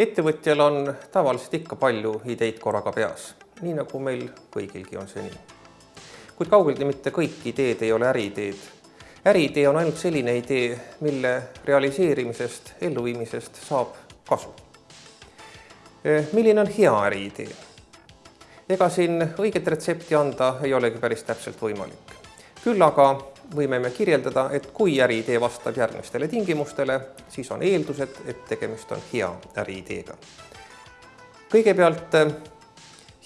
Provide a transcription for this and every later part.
ettevõtjal on tavaliselt ikka palju ideid korraga peas, nii nagu meil kõigilgi on see nii. kuid kaugeltki mitte kõik ideed ei ole äriideed. äriidee on ainult selline idee, mille realiseerimisest, elluviimisest saab kasu. milline on hea äriidee? ega siin õiget retsepti anda ei olegi päris täpselt võimalik. Küll aga võime me kirjeldada, et kui äriidee vastab järgmistele tingimustele, siis on eeldused, et tegemist on hea äriideega. kõigepealt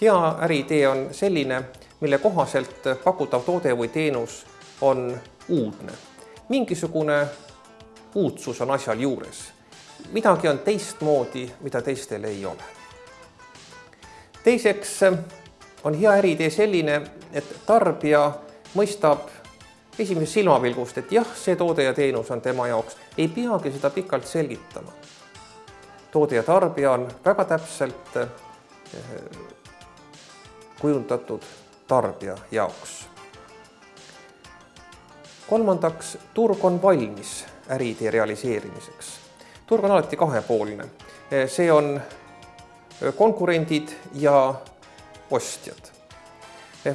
hea äriidee on selline, mille kohaselt pakutav toode või teenus on uudne. mingisugune uudsus on asjal juures. midagi on teistmoodi, mida teistel ei ole. teiseks on hea äriidee selline, et tarbija mõistab esimesest silmapilgust, et jah, see toode ja teenus on tema jaoks, ei peagi seda pikalt selgitama. toode ja tarbija on väga täpselt eh, kujundatud tarbija jaoks. kolmandaks, turg on valmis äriidee realiseerimiseks. turg on alati kahepoolne, eh, see on konkurendid ja ostjad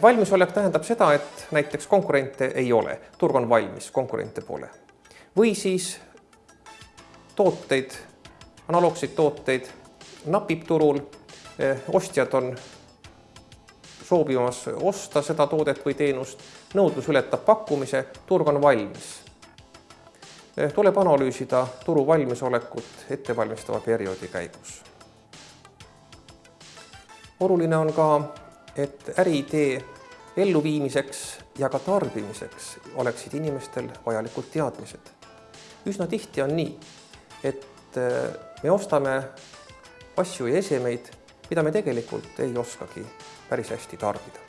valmisolek tähendab seda, et näiteks konkurente ei ole, turg on valmis, konkurente pole. või siis tooteid, analoogseid tooteid napib turul, ostjad on soovimas osta seda toodet või teenust, nõudlus ületab pakkumise, turg on valmis. tuleb analüüsida turu valmisolekut ettevalmistava perioodi käigus. oluline on ka et äriidee elluviimiseks ja ka tarbimiseks oleksid inimestel vajalikud teadmised. üsna tihti on nii, et äh, me ostame asju ja esemeid, mida me tegelikult ei oskagi päris hästi tarbida.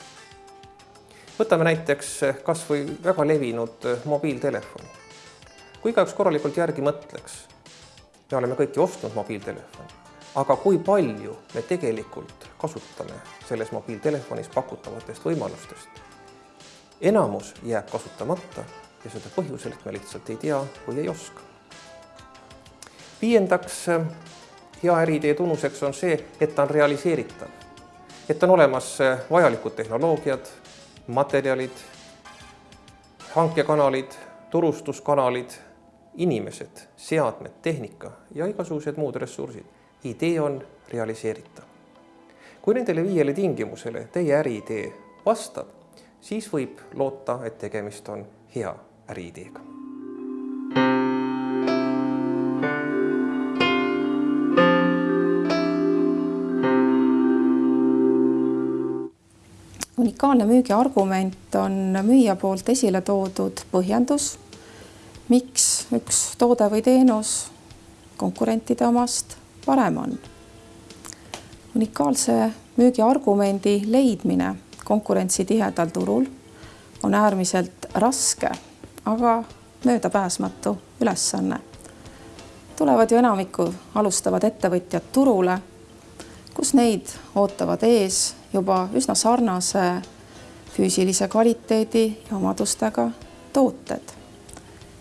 võtame näiteks kas või väga levinud mobiiltelefoni. kui igaüks korralikult järgi mõtleks, me oleme kõik ju ostnud mobiiltelefoni, aga kui palju me tegelikult kasutame selles mobiiltelefonis pakutavatest võimalustest. enamus jääb kasutamata ja seda põhjusel, et me lihtsalt ei tea või ei oska. viiendaks, hea äriidee tunnuseks on see, et ta on realiseeritav. et on olemas vajalikud tehnoloogiad, materjalid, hankekanalid, turustuskanalid, inimesed, seadmed, tehnika ja igasugused muud ressursid. Idee on realiseeritav kui nendele viiele tingimusele teie äriidee vastab, siis võib loota, et tegemist on hea äriideega. unikaalne müügiargument on müüja poolt esile toodud põhjendus, miks üks toode või teenus konkurentide omast parem on unikaalse müügiargumendi leidmine konkurentsitihedal turul on äärmiselt raske, aga möödapääsmatu ülesanne. tulevad ju enamiku alustavad ettevõtjad turule, kus neid ootavad ees juba üsna sarnase füüsilise kvaliteedi ja omadustega tooted.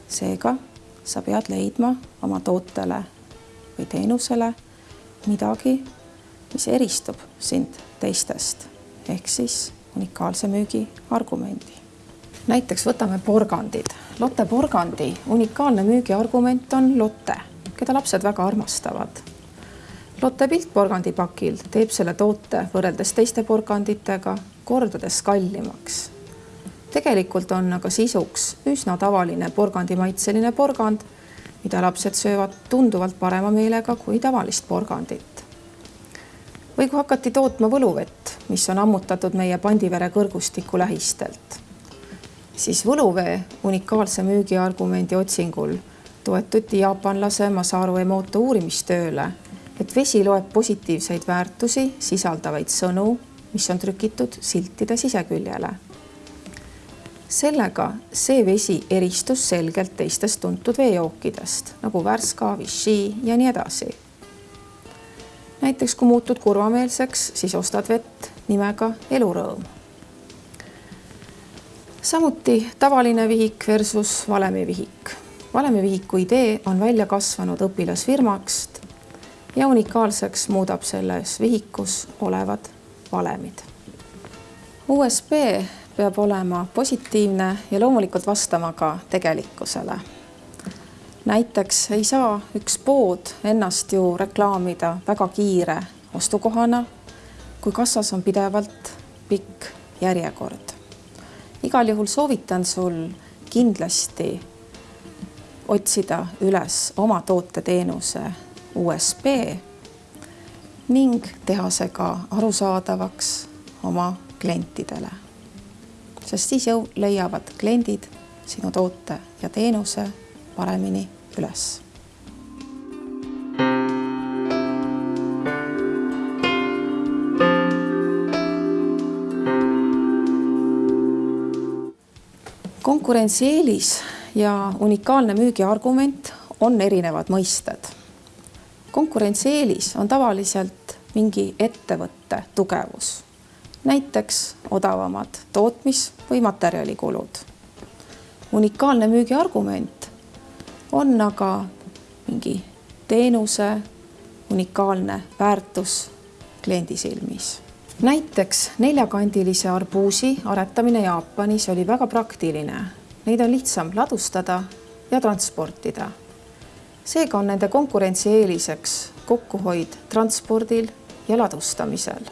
seega sa pead leidma oma tootele või teenusele midagi mis eristub sind teistest ehk siis unikaalse müügi argumendi. näiteks võtame porgandid. Lotte porgandi unikaalne müügiargument on Lotte, keda lapsed väga armastavad. Lotte pilt porgandipakil teeb selle toote võrreldes teiste porganditega kordades kallimaks. tegelikult on aga sisuks üsna tavaline porgandimaitseline porgand, mida lapsed söövad tunduvalt parema meelega kui tavalist porgandit või kui hakati tootma võluvett, mis on ammutatud meie Pandivere kõrgustiku lähistelt, siis võluvee unikaalse müügiargumendi otsingul toetuti jaapanlase Masaru Emoto uurimistööle, et vesi loeb positiivseid väärtusi sisaldavaid sõnu, mis on trükitud siltide siseküljele. Sellega see vesi eristus selgelt teistest tuntud veejookidest nagu Värska, Vichy ja nii edasi näiteks kui muutud kurvameelseks, siis ostad vett nimega elurõõm. samuti tavaline vihik versus valemivihik. valemivihiku idee on välja kasvanud õpilasfirmast, ja unikaalseks muudab selles vihikus olevad valemid. USB peab olema positiivne ja loomulikult vastama ka tegelikkusele. näiteks ei saa üks pood ennast ju reklaamida väga kiire ostukohana, kui kassas on pidevalt pikk järjekord. igal juhul soovitan sul kindlasti otsida üles oma tooteteenuse USB ning teha see ka arusaadavaks oma klientidele. Sest siis jõu leiavad kliendid sinu toote ja teenuse paremini üles konkurentsieelis ja unikaalne müügiargument on erinevad mõisted. konkurentsieelis on tavaliselt mingi ettevõtte tugevus, näiteks odavamad tootmis- või materjalikulud. unikaalne müügiargument on aga mingi teenuse unikaalne väärtus kliendi silmis näiteks neljakandilise arbuusi aretamine Jaapanis oli väga praktiline. Neid on lihtsam ladustada ja transportida. seega on nende konkurentsieeliseks kokkuhoid transpordil ja ladustamisel.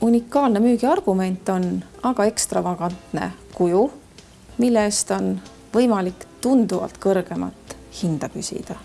Unikaalne müügiargument on aga ekstravagantne kuju, mille eest on võimalik tunduvalt kõrgemat hinda küsida